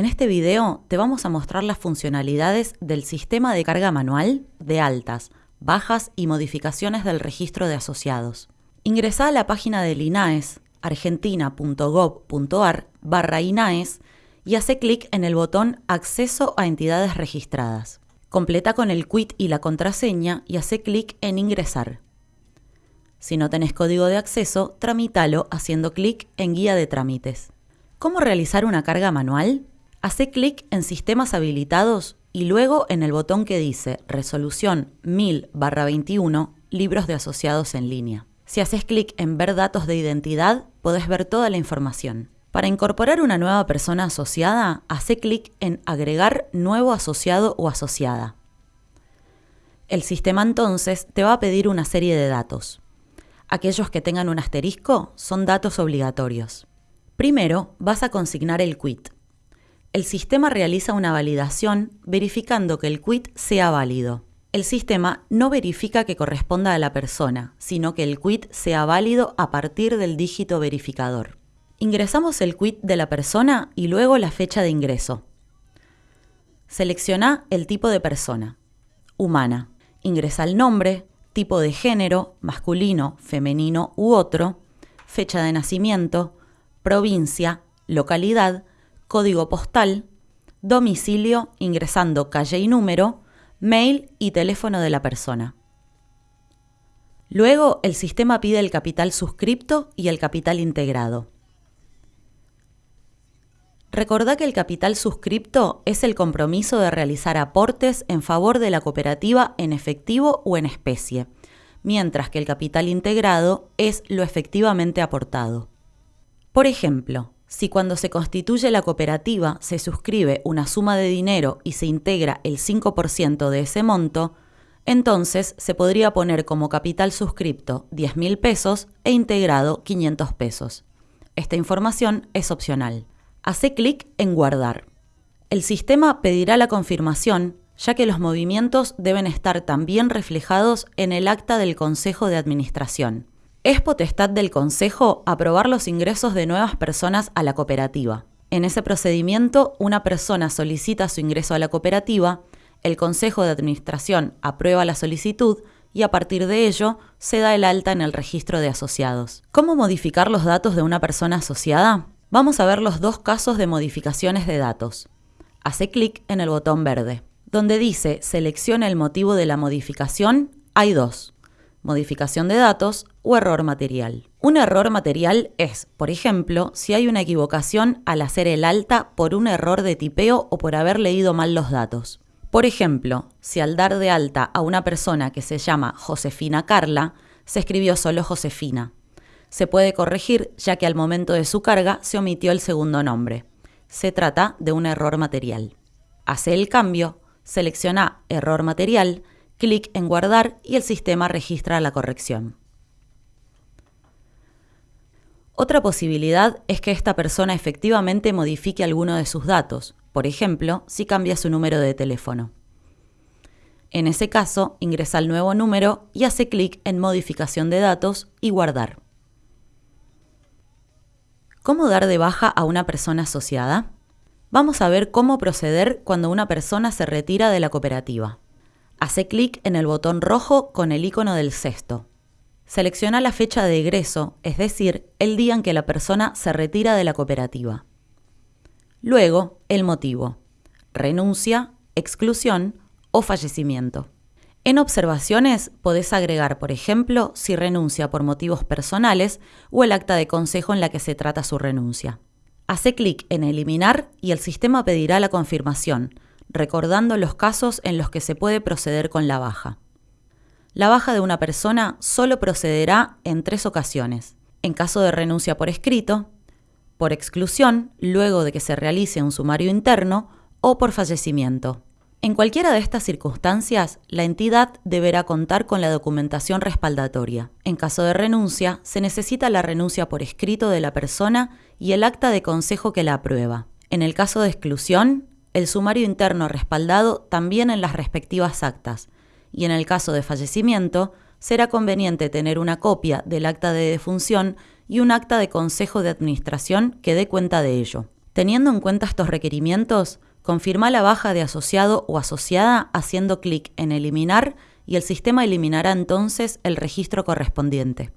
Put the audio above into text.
En este video te vamos a mostrar las funcionalidades del sistema de carga manual de altas, bajas y modificaciones del registro de asociados. Ingresa a la página del INAES, argentina.gov.ar barra INAES y hace clic en el botón Acceso a entidades registradas. Completa con el quit y la contraseña y hace clic en Ingresar. Si no tenés código de acceso, tramítalo haciendo clic en Guía de trámites. ¿Cómo realizar una carga manual? Hace clic en Sistemas habilitados y luego en el botón que dice Resolución 1000-21 Libros de asociados en línea. Si haces clic en Ver datos de identidad, podés ver toda la información. Para incorporar una nueva persona asociada, hace clic en Agregar nuevo asociado o asociada. El sistema entonces te va a pedir una serie de datos. Aquellos que tengan un asterisco son datos obligatorios. Primero, vas a consignar el quit. El sistema realiza una validación verificando que el quit sea válido. El sistema no verifica que corresponda a la persona, sino que el quit sea válido a partir del dígito verificador. Ingresamos el quit de la persona y luego la fecha de ingreso. Selecciona el tipo de persona. Humana. Ingresa el nombre, tipo de género, masculino, femenino u otro, fecha de nacimiento, provincia, localidad, código postal, domicilio ingresando calle y número, mail y teléfono de la persona. Luego el sistema pide el capital suscripto y el capital integrado. Recordá que el capital suscripto es el compromiso de realizar aportes en favor de la cooperativa en efectivo o en especie, mientras que el capital integrado es lo efectivamente aportado. Por ejemplo, si cuando se constituye la cooperativa se suscribe una suma de dinero y se integra el 5% de ese monto, entonces se podría poner como capital suscripto 10.000 pesos e integrado 500 pesos. Esta información es opcional. Hace clic en Guardar. El sistema pedirá la confirmación, ya que los movimientos deben estar también reflejados en el acta del Consejo de Administración. Es potestad del Consejo aprobar los ingresos de nuevas personas a la cooperativa. En ese procedimiento, una persona solicita su ingreso a la cooperativa, el Consejo de Administración aprueba la solicitud y a partir de ello se da el alta en el registro de asociados. ¿Cómo modificar los datos de una persona asociada? Vamos a ver los dos casos de modificaciones de datos. Hace clic en el botón verde. Donde dice selecciona el motivo de la modificación, hay dos modificación de datos o error material. Un error material es, por ejemplo, si hay una equivocación al hacer el alta por un error de tipeo o por haber leído mal los datos. Por ejemplo, si al dar de alta a una persona que se llama Josefina Carla, se escribió solo Josefina. Se puede corregir ya que al momento de su carga se omitió el segundo nombre. Se trata de un error material. Hace el cambio, selecciona Error material clic en Guardar y el sistema registra la corrección. Otra posibilidad es que esta persona efectivamente modifique alguno de sus datos, por ejemplo, si cambia su número de teléfono. En ese caso, ingresa el nuevo número y hace clic en Modificación de datos y Guardar. ¿Cómo dar de baja a una persona asociada? Vamos a ver cómo proceder cuando una persona se retira de la cooperativa. Hace clic en el botón rojo con el icono del cesto. Selecciona la fecha de egreso, es decir, el día en que la persona se retira de la cooperativa. Luego, el motivo. Renuncia, exclusión o fallecimiento. En observaciones podés agregar, por ejemplo, si renuncia por motivos personales o el acta de consejo en la que se trata su renuncia. Hace clic en Eliminar y el sistema pedirá la confirmación, recordando los casos en los que se puede proceder con la baja. La baja de una persona solo procederá en tres ocasiones. En caso de renuncia por escrito, por exclusión, luego de que se realice un sumario interno, o por fallecimiento. En cualquiera de estas circunstancias, la entidad deberá contar con la documentación respaldatoria. En caso de renuncia, se necesita la renuncia por escrito de la persona y el acta de consejo que la aprueba. En el caso de exclusión, el sumario interno respaldado también en las respectivas actas, y en el caso de fallecimiento, será conveniente tener una copia del acta de defunción y un acta de consejo de administración que dé cuenta de ello. Teniendo en cuenta estos requerimientos, confirma la baja de asociado o asociada haciendo clic en Eliminar y el sistema eliminará entonces el registro correspondiente.